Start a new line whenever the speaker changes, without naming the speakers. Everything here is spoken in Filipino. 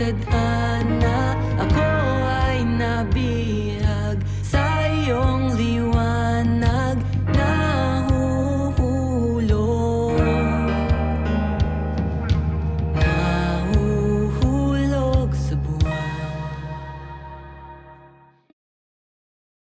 tadhana